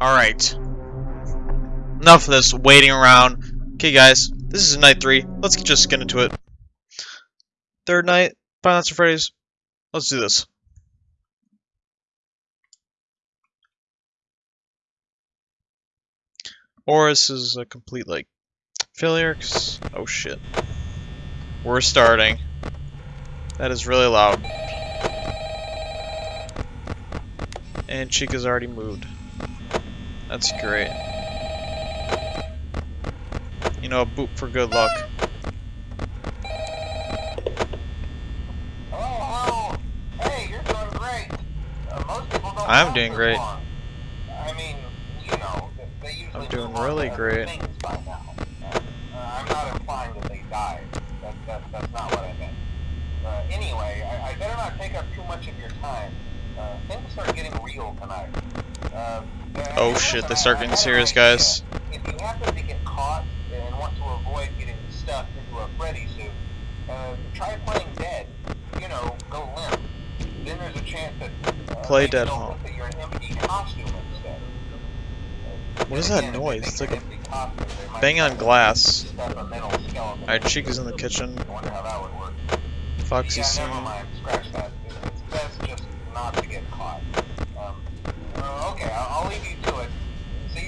Alright. Enough of this waiting around. Okay, guys, this is night three. Let's just get into it. Third night, at Freddy's. Let's do this. Or this is a complete, like, failure, oh shit. We're starting. That is really loud. And Chica's already moved. That's great. You know, a boot for good luck. I'm doing great. I mean, you know, they- usually I'm doing really great. by now. Uh, I'm not implying that they died. That, that, that's not what I meant. Uh, anyway, I, I better not take up too much of your time. Uh, things start getting real tonight. Uh, Oh shit, they start getting serious, guys. If you happen to get caught and want to avoid getting stuffed into a Freddy suit, uh, try playing dead. You know, go limp. Then there's a chance that uh, Play dead, they'll huh? that you're an empty costume instead. Uh, What is that noise? It's like you're an empty costume, they might Bang on glass. a Alright, in. Chica's in the kitchen. I wonder how that would work. Foxy's yeah,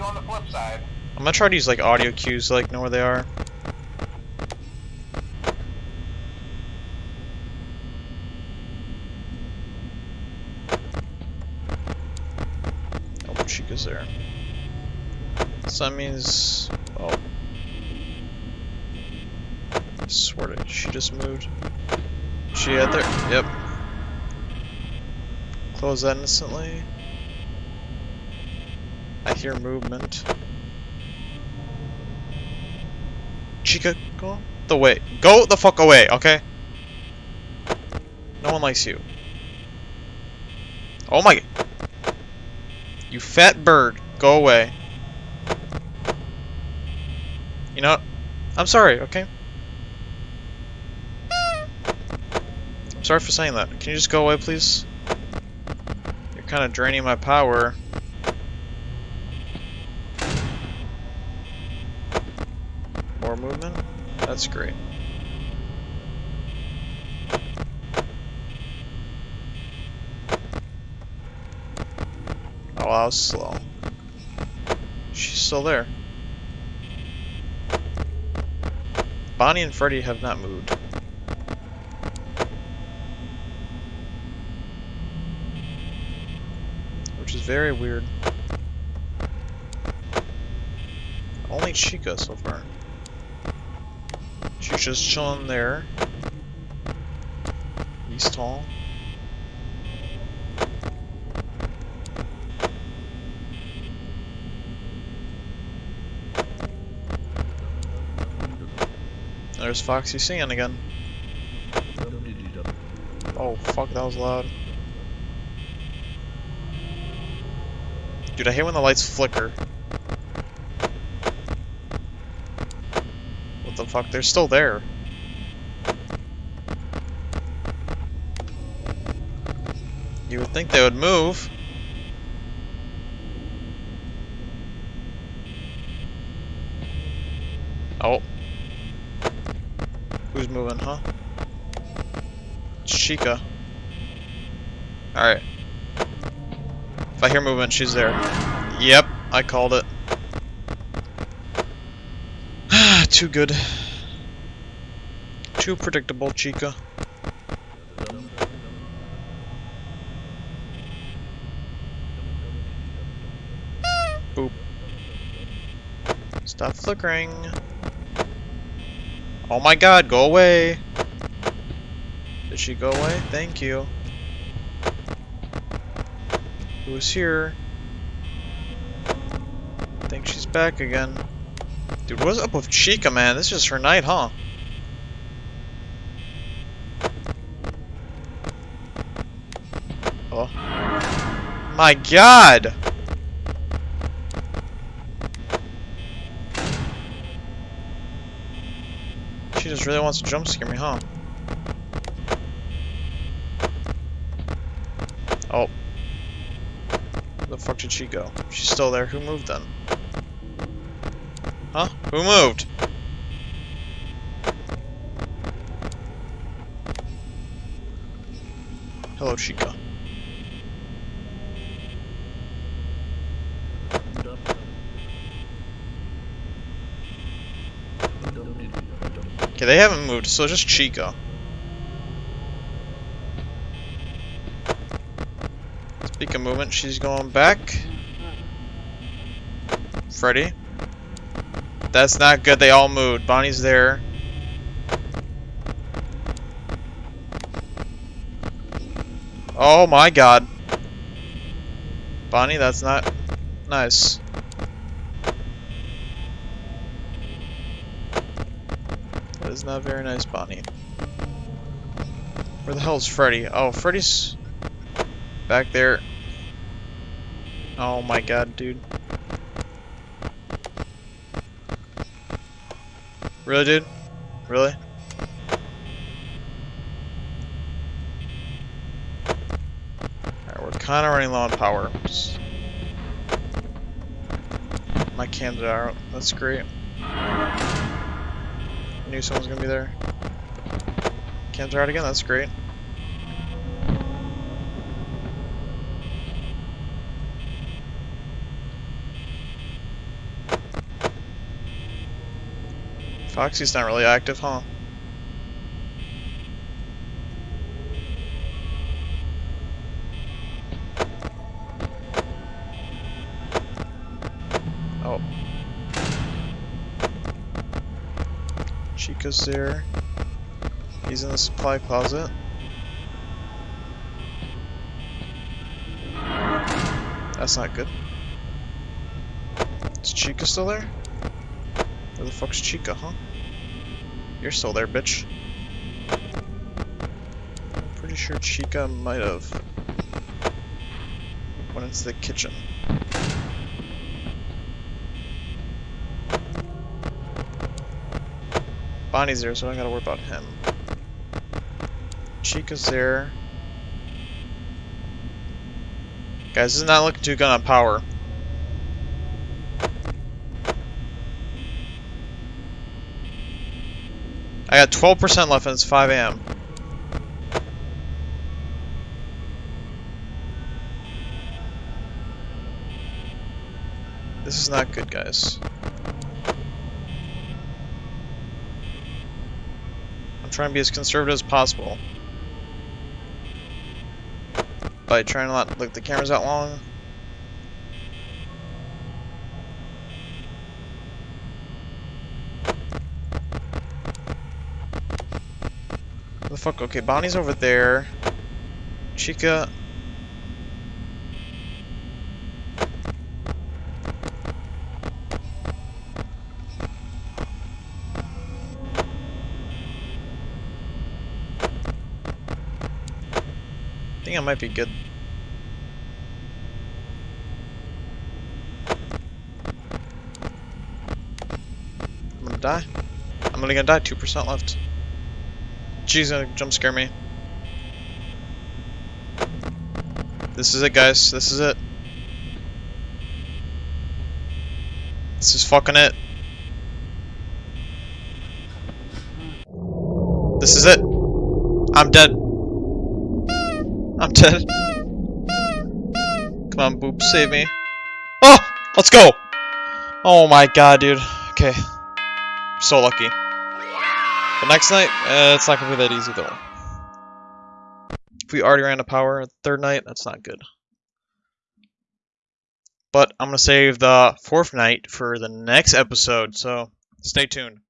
on the flip side. I'm gonna try to use like audio cues like know where they are. Oh, Chica's there. So that means oh. I swear to she just moved. She out there? Yep. Close that instantly. I hear movement. Chica, go the way. Go the fuck away, okay? No one likes you. Oh my. You fat bird. Go away. You know? I'm sorry, okay? I'm sorry for saying that. Can you just go away, please? You're kind of draining my power. More movement? That's great. Oh, I was slow. She's still there. Bonnie and Freddy have not moved. Which is very weird. Only Chica so far. She's just chilling there. He's tall. There's Foxy singing again. Oh, fuck, that was loud. Dude, I hate when the lights flicker. What the fuck? They're still there. You would think they would move. Oh. Who's moving, huh? Chica. Alright. If I hear movement, she's there. Yep, I called it. Too good. Too predictable, Chica. Boop. Stop flickering. Oh my god, go away! Did she go away? Thank you. Who's here? I think she's back again. Dude, what's up with Chica, man? This is her night, huh? Oh. My god! She just really wants to jump scare me, huh? Oh. Where the fuck did she go? She's still there. Who moved then? Who moved? Hello, Chica. Okay, they haven't moved, so just Chica. Speak of movement, she's going back. Freddy. That's not good, they all moved. Bonnie's there. Oh my god. Bonnie, that's not nice. That is not very nice, Bonnie. Where the hell is Freddy? Oh, Freddy's back there. Oh my god, dude. Really, dude? Really? Alright, we're kind of running low on power. My cams are out. That's great. Knew someone's gonna be there. Cams are out again. That's great. Foxy's not really active, huh? Oh. Chica's there. He's in the supply closet. That's not good. Is Chica still there? Where the fuck's Chica, huh? You're still there, bitch. Pretty sure Chica might have went into the kitchen. Bonnie's there, so I don't gotta worry about him. Chica's there. Guys, this is not looking too good on power. I got 12% left and it's 5 a.m. This is not good, guys. I'm trying to be as conservative as possible. By trying to not look the cameras out long. The fuck? Okay, Bonnie's over there. Chica. I think I might be good. I'm gonna die. I'm only gonna die. 2% left. She's uh, gonna jump scare me. This is it, guys. This is it. This is fucking it. This is it. I'm dead. I'm dead. Come on, Boop, save me. Oh! Let's go! Oh my god, dude. Okay. So lucky. But next night, uh, it's not gonna be that easy though. If we already ran out of power, third night, that's not good. But I'm gonna save the fourth night for the next episode, so stay tuned.